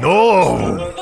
No!